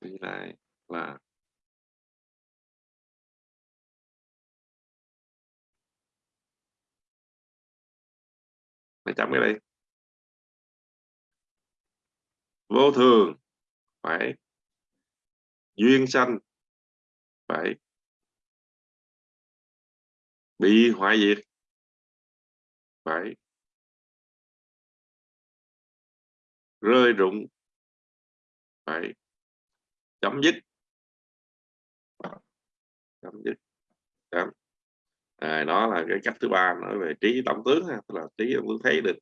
Vị lai là. Mày chấm cái đây vô thường. Phải. Duyên sanh. Phải. Bị hoại diệt. Phải. Rơi rụng. Phải. Chấm dứt. Chấm dứt. Chấm. À, đó là cái cách thứ ba nói về trí tổng tướng tức là trí tổng tướng thấy được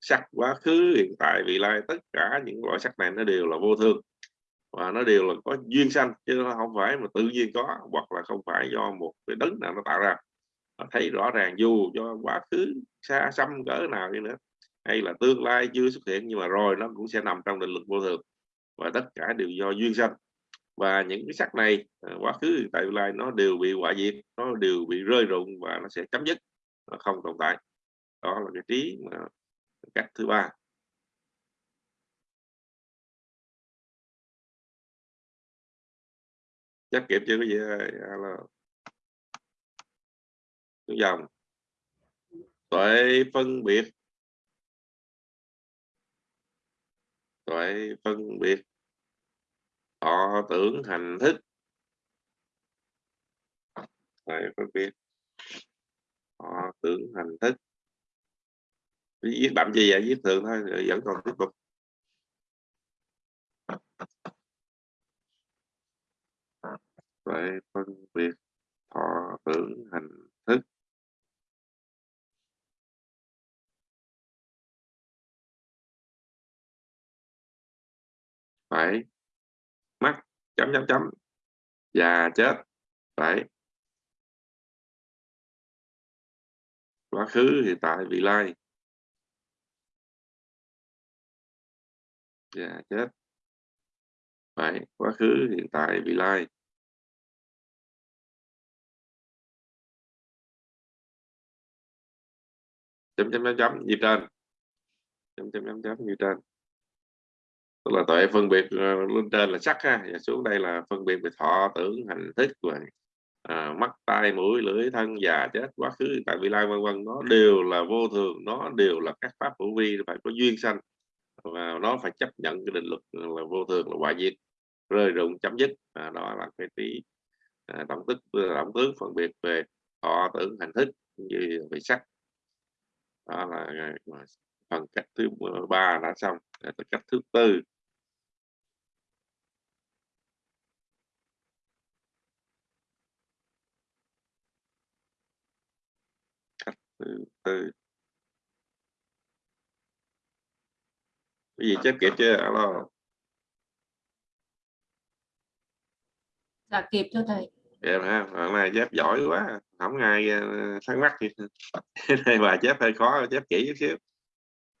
sắc quá khứ, hiện tại, vị lai, tất cả những loại sắc này nó đều là vô thường. Và nó đều là có duyên sanh, chứ nó không phải mà tự nhiên có, hoặc là không phải do một cái đấng nào nó tạo ra. Nó thấy rõ ràng dù cho quá khứ xa xăm cỡ nào đi nữa, hay là tương lai chưa xuất hiện, nhưng mà rồi nó cũng sẽ nằm trong định luật vô thường. Và tất cả đều do duyên sanh. Và những cái sắc này à, quá khứ tại lai, nó đều bị hoại diệt, nó đều bị rơi rụng và nó sẽ chấm dứt, nó không tồn tại. Đó là cái trí mà cách thứ ba. Chắc kịp chưa cái gì dạ, là dòng. Tuệ phân biệt. Tuệ phân biệt. Họ tưởng hành thức. Tuệ phân biệt. Họ tưởng hành thức viết đậm gì vậy? Viết thường thôi, rồi vẫn còn tiếp tục. Phải phân biệt thọ tưởng hành thức. Phải mắt chấm chấm chấm. Già chết. Phải quá khứ, hiện tại, vị lai. yeah, chết. Phải quá khứ hiện tại vị lai. Chấm chấm chấm chấm như trên. Chấm chấm chấm chấm như trên. Tức là tuệ phân biệt ờ, lên trên là sắc ha. Và xuống đây là phân biệt về thọ tưởng hành thức và à, mắt tai mũi lưỡi thân già chết quá khứ tại vị lai vân vân. Nó đều là vô thường nó đều là các pháp hữu vi phải có duyên sanh và nó phải chấp nhận cái định luật là vô thường là hoại diệt rơi rụng chấm dứt. À, đó là cái tí à, tổng tức tổng tướng phân biệt về thọ tưởng hành thức như về sắc. Đó là à, phần cách thứ ba đã xong. Cách thứ tư. Cách thứ tư. Cái gì chép kịp chưa? Alo. Dạ kịp cho thầy. Kịp ha bạn này chép giỏi quá. Không ai ờ, thắc mắc gì. Đây bà chép hơi khó chép kỹ chút xíu.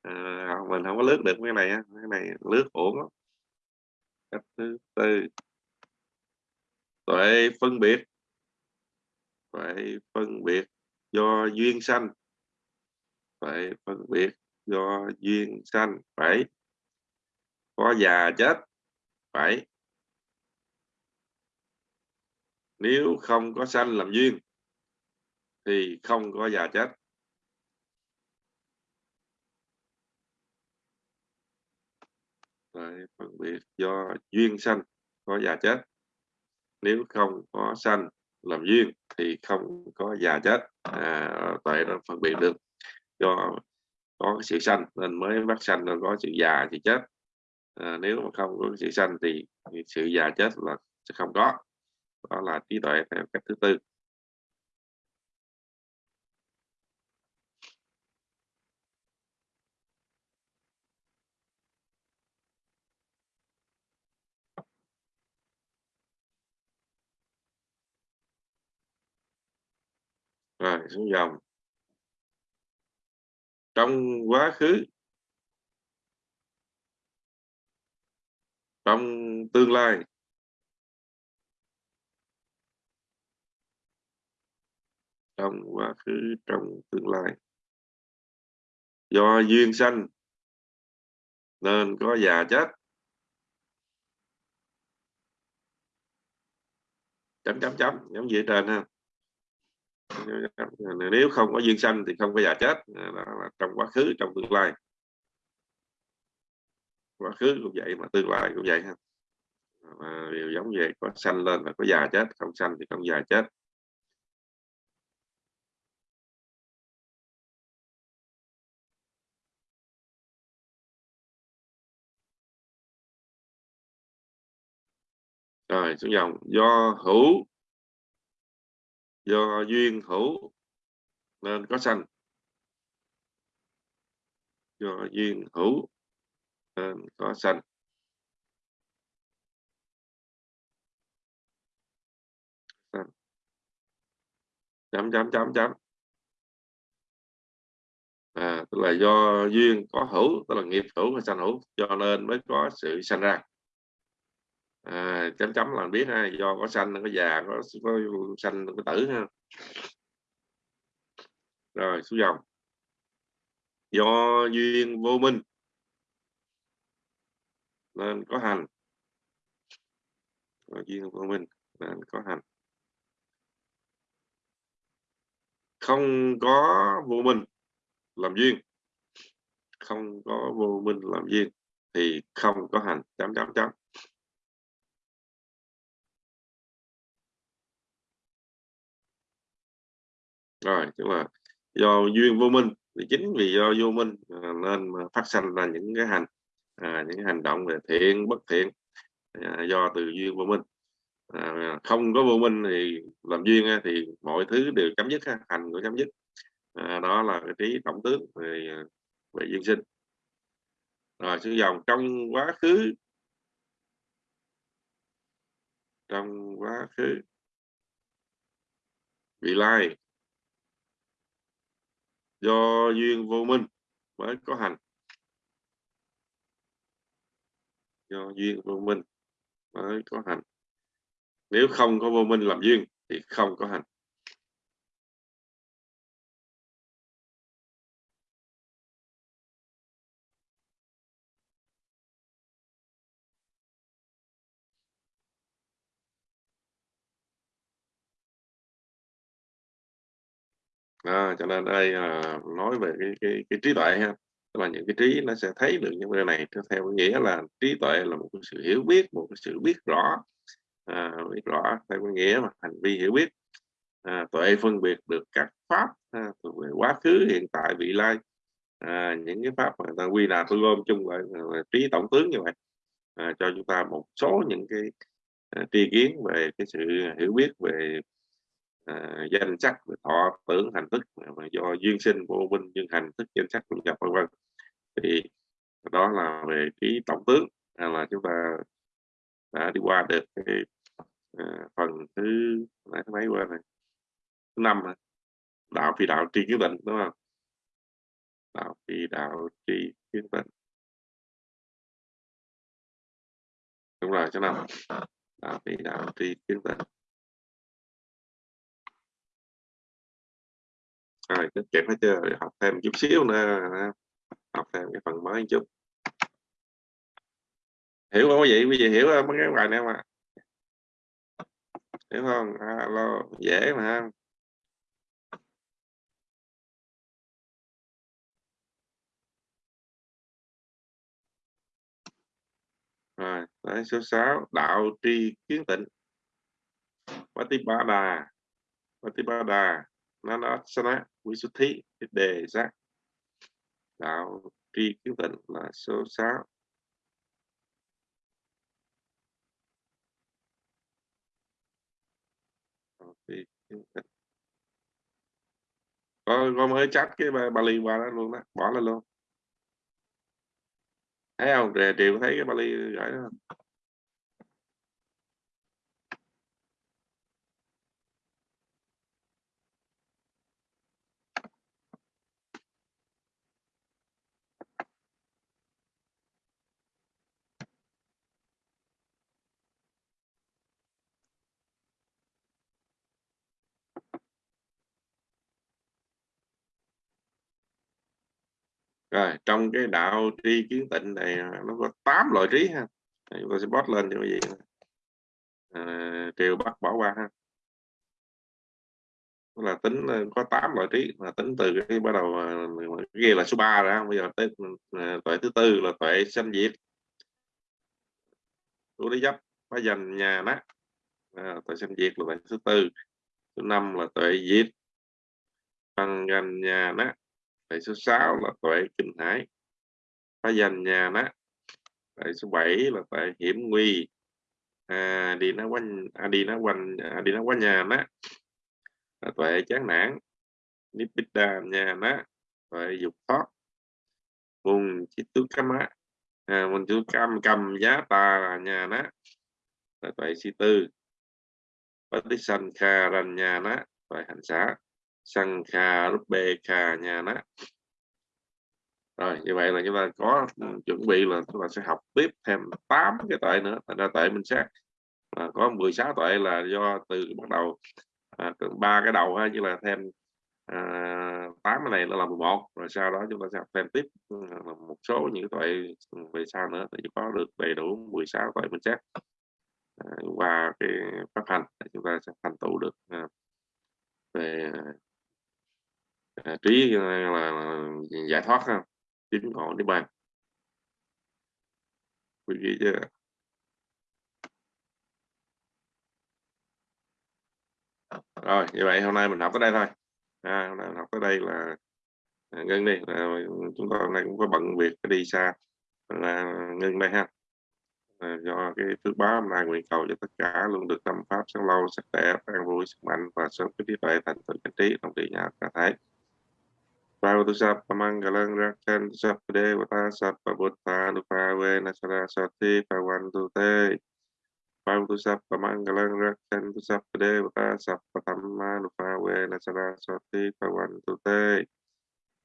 À, mình không có lướt được cái này cái này lướt ổn lắm. Cách thứ tư. Tuệ phân biệt. Tuệ phân biệt do duyên sanh. Tuệ phân biệt do duyên sanh. Phải có già chết. Phải. Nếu không có sanh làm duyên thì không có già chết. Đấy, phân biệt do duyên sanh có già chết. Nếu không có sanh làm duyên thì không có già chết. À, tại nó phân biệt được. Do có sự sanh nên mới bắt sanh nên có sự già thì chết à, nếu mà không có sự sanh thì sự già chết là sẽ không có. Đó là trí tuệ theo cách thứ tư. Rồi xuống dòng. Trong quá khứ trong tương lai. Trong quá khứ, trong tương lai. Do duyên sanh, nên có già chết. Chấm chấm chấm, giống như trên ha. Nếu không có duyên sanh thì không có già chết. Đó là trong quá khứ, trong tương lai quá khứ cũng vậy, mà tương lai cũng vậy ha. Mà đều giống vậy, có sanh lên là có già chết, không sanh thì không già chết. Rồi, xuống dòng, do hữu, do duyên hữu nên có sanh. Do duyên hữu Ờ, có sanh chấm chấm chấm chấm. À, tức là do duyên có hữu tức là nghiệp hữu và sanh hữu cho nên mới có sự sanh ra. À, chấm chấm là biết ha do có sanh có già có có sanh có tử ha. Rồi xuống dòng. Do duyên vô minh nên có hành. Và duyên vô minh, nên có hành. Không có vô minh làm duyên. Không có vô minh làm duyên thì không có hành. Chấm chấm chấm. Rồi, tức là do duyên vô minh thì chính vì do vô minh à, nên phát sinh ra những cái hành à, những hành động về thiện bất thiện à, do từ duyên vô minh. À, không có vô minh thì làm duyên thì mọi thứ đều chấm dứt hành của chấm dứt. À, đó là cái trí tổng tướng về à, về duyên sinh. Rồi sử dòng trong quá khứ trong quá khứ vị lai do duyên vô minh mới có hành. do duyên vô minh mới có hành nếu không có vô minh làm duyên thì không có hành à, cho nên đây à, nói về cái cái, cái trí tuệ ha tức là những cái trí nó sẽ thấy được những cái này. Theo nghĩa là trí tuệ là một cái sự hiểu biết một cái sự biết rõ à, biết rõ. Theo cái nghĩa mà hành vi hiểu biết. À, tuệ phân biệt được các pháp à, về quá khứ hiện tại vị lai. À, những cái pháp mà người ta quy là tôi gom chung lại à, trí tổng tướng như vậy. À, cho chúng ta một số những cái à, tri kiến về cái sự hiểu biết về à, danh sắc thọ tưởng hành thức mà do duyên sinh vô minh duyên hành thức danh sắc vân nhập vân vân. Thì đó là về cái tổng tướng hay là chúng ta đã đi qua được cái à, phần thứ mấy thứ mấy qua này? Thứ năm đạo phi đạo tri kiến định đúng không? Đạo phi đạo tri kiến định đúng rồi chỗ nào đạo phi đạo tri kiến định rồi cứ kịp hết chưa học thêm chút xíu nữa học thêm cái phần mới chút. Hiểu không quý vị? Quý vị hiểu không mấy cái bài này mà hiểu không? À, alo dễ mà rồi đấy, số 6 đạo tri kiến tịnh. Patipada Patipada Nanasana Visuddhi đề giác. Đạo tri kiến tịnh là số 6 có, có mới chắc cái bà, bà Bali qua đó luôn đó bỏ lên luôn. Thấy không? Rè triều thấy cái bà Bali gửi đó. không rồi trong cái đạo tri kiến tịnh này à, nó có 8 loại trí ha. Chúng ta sẽ post lên cho quý vị à, triều bắt bỏ qua ha. Đó là tính à, có 8 loại trí. Là tính từ cái bắt đầu à, là số 3 rồi bây giờ tới à, tuệ thứ tư là tuệ sanh diệt. Tu lý dấp phải dành nhà nát. À, tuệ sanh diệt là tuệ thứ tư. Thứ năm là tuệ diệt. Bằng gần nhà nát. Tuệ số 6 là tuệ kinh hải. Phá danh nhà đó. Tuệ số 7 là tuệ hiểm nguy. À, đi nó quanh à, đi nó quanh à, đi nó quanh nhà đó. Là tuệ chán nản. Nibbida nhà đó. Tuệ dục thoát. Vùng chi tứ cam á. À, mình chú cam cầm giá tà là nhà đó. Là tuệ si tư. Patisankha rành nhà đó. Tuệ hành xã sang kha rúp bê kha nha đó rồi như vậy là chúng ta có chuẩn bị là chúng ta sẽ học tiếp thêm 8 cái tuệ nữa. Thành ra tuệ minh sát à, có 16 tuệ là do từ bắt đầu à, ba à, cái đầu ha chứ là thêm à, 8 cái này là 11 rồi sau đó chúng ta sẽ học thêm tiếp ừ, một số những tuệ về sau nữa thì có được đầy đủ 16 tuệ minh sát à, qua cái phát hành chúng ta sẽ thành tựu được à, về à, trí ờ, là, là giải thoát ha. Chính ngộ niết bàn. Quý vị rồi như vậy hôm nay mình học tới đây thôi. À, hôm nay mình học tới đây là à, ngưng đi. À, chúng ta hôm nay cũng có bận việc đi xa. Là ngưng đây ha. À, do cái phước báo hôm nay nguyện cầu cho tất cả luôn được tâm pháp sống lâu sắc đẹp an vui sức mạnh và sớm cái trí tuệ thành tựu chánh trí trong tự nhà cả thấy Bhagavata Sapa Mangalang Rakan Sapa Devata Sapa lupa we Nasara Sati Pawantu Te Bhagavata Sapa Mangalang Rakan Sapa Devata Sapa lupa we Nasara Sati Pawantu Te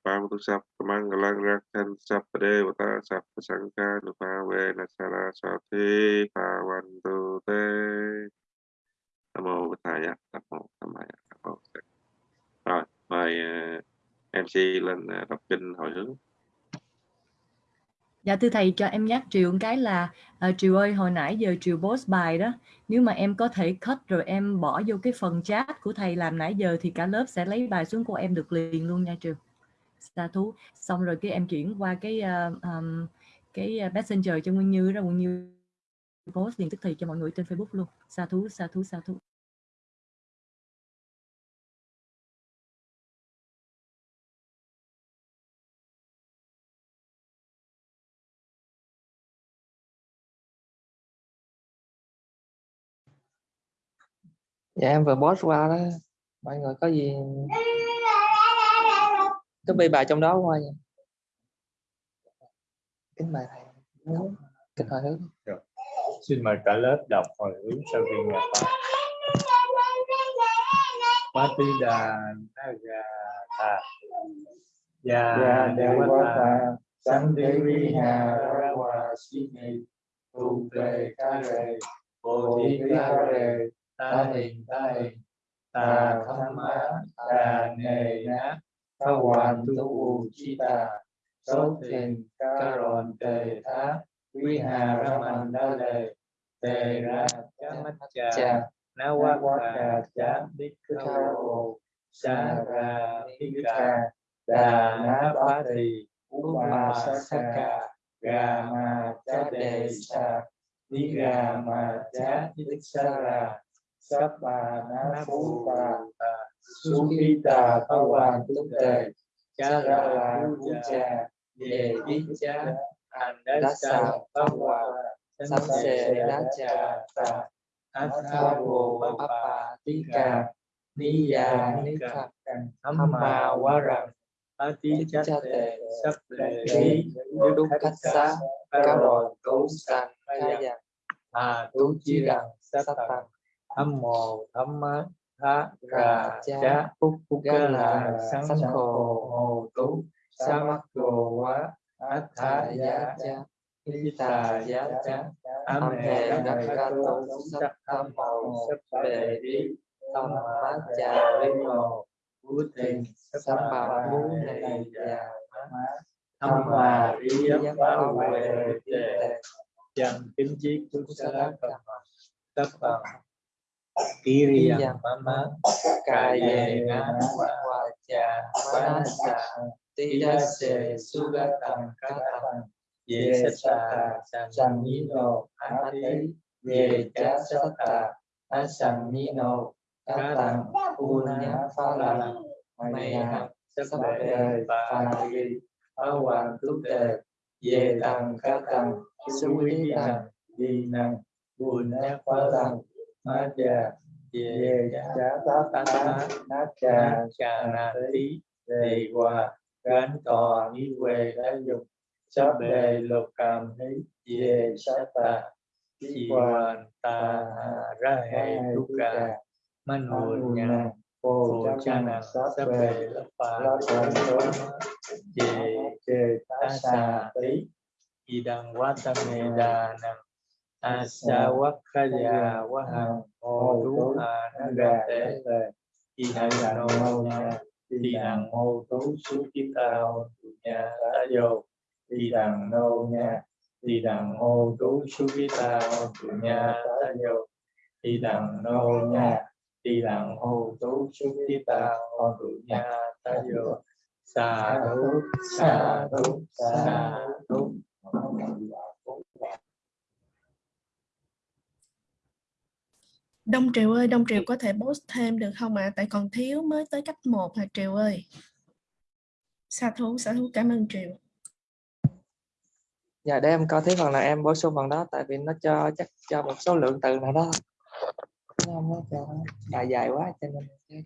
Bhagavata Sapa Mangalang Rakan Sapa Devata pasangka lupa we Nasara Sati Pawantu Te Namo Buddhaya Namo samaya, Namo Sangha Rồi, mời MC lên à, đọc kinh hồi hướng Dạ thưa thầy cho em nhắc Triều một cái là uh, Triều ơi hồi nãy giờ Triều post bài đó nếu mà em có thể cut rồi em bỏ vô cái phần chat của thầy làm nãy giờ thì cả lớp sẽ lấy bài xuống của em được liền luôn nha Triều. Sa thú xong rồi cái em chuyển qua cái uh, um, cái messenger cho Nguyên Như ra Nguyên Như post liền tức thì cho mọi người trên Facebook luôn. Sa thú sa thú sa thú. Dạ em vừa post qua đó. Mọi người có gì? Copy bài trong đó qua nha. Kính mời thầy. Kính hồi hướng. Xin mời cả lớp đọc hồi hướng sau khi nghe. Pháp Patida Nagata. Ya Devata Samdeviha Rawa Sini Tu Tề Ca Rề Ta Hình Ta Ta Tham Á Ta Nề Ná Ta Hoàn Tu U Chi Ta Số Thình Ca Ròn Tề Thá quy Hà Raman Đa Lề Tề Ra Chá Mắt Chà Na Wa Wa Chá Đích Khao Sa Ra Hika Đà na ba Thì Upa Saka Gà Ma cha Đề Sa Ni ga Ma cha Đích Sa Ra Sắp Bà Ná Phú Bà Su Khi Tà Phá Hoàng Túc Tề. Chá Ra La Phú Cha. Về Đích Chá Hành Đá Sa Phá Hoàng. sắp xê đá trà tà Atha Bồ Bapa Tika Ni Ya Ni Ka Amma Waram Ati Chate Sắp Lệ Lý đúc khách xá cao rồi tú sanh khai giặc À Tu Chi Rằng Sắp Tăng Tham Mồ Tham Mát Tha Ra Chá Phúc Phúc Ca Là sanh Khổ Hồ Tú Sa Mắc Đồ Quá Át Tha Giá cha Hi Tà Giá Chá Am Hề Đắc Ca Tô Sắp Tham Mồ Sắp Bề Đi tâm mát Cha cha Linh Mồ Vũ Tình sắp bảo mũ này già Thâm Hòa Rí Giáp giác bảo Huệ Tề Chân Kính Chiết Chúng Sa Tất Bằng Ký Ri Yang Mama cài Kaya về Nga hòa Cha Manasa tí đa sề su ga tầm ca tầm Ye Sata San Nino Ati Ye Cha Sata Asan Nino ca tầm u nhã về Ma Cha về Ye Cha Tá Nát Cha Cha Tí Đề Hòa Gánh Tòa Ni Quê Đã Dục Sắp Bề Lục Cảm Hí Ye Sát Tà Chi Hoàn Ta Ra Hệ Tu Cả Man Hồn Nhà Phổ Cha Năng Sắp Bề Lập Phá Chê Chê Tá Xà Tí Y Đăng Quá Tâm Nê Đà Năng Asa Wakkaya Wahang Hồ Tú Hà Nó Gà Tế Y Năng Nô Y Năng Hồ Tú Sú Kiếp Ta Hồ Tú Nha Tá Dô Y Năng Nô Nha. Y Năng Hồ Tú Sú Kiếp Ta Hồ Tú Nha Tá Dô Y Năng Nô Nha Y Năng Hồ Tú Sú Kiếp Ta Hồ Tú Nha Tá Dô Sa thú sa thú sa thú Đông Triều ơi, Đông Triều có thể post thêm được không ạ? Tại còn thiếu mới tới cách 1 hả Triều ơi. Sa thú, sa thú cảm ơn Triều. dạ để em coi thấy phần nào em bổ sung phần đó tại vì nó cho chắc cho một số lượng từ nào đó nó cho bài dài quá cho nên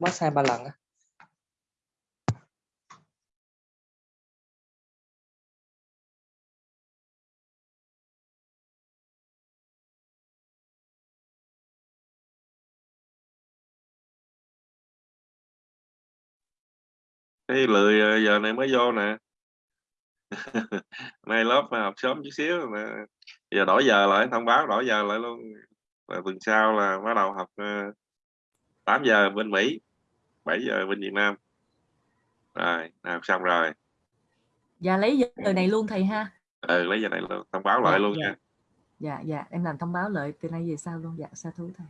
post hai ba lần á cái lười ờ, giờ này mới vô nè. Nay lớp mà học sớm chút xíu nè giờ đổi giờ lại thông báo đổi giờ lại luôn. Và tuần sau là bắt đầu học uh, 8 giờ bên Mỹ 7 giờ bên Việt Nam. Rồi học xong rồi. Dạ lấy giờ này luôn thầy ha. Ờ lấy giờ này luôn thông báo Dạ, lại luôn dạ. nha. Dạ dạ em làm thông báo lại từ nay về sau luôn. Dạ sa thú thầy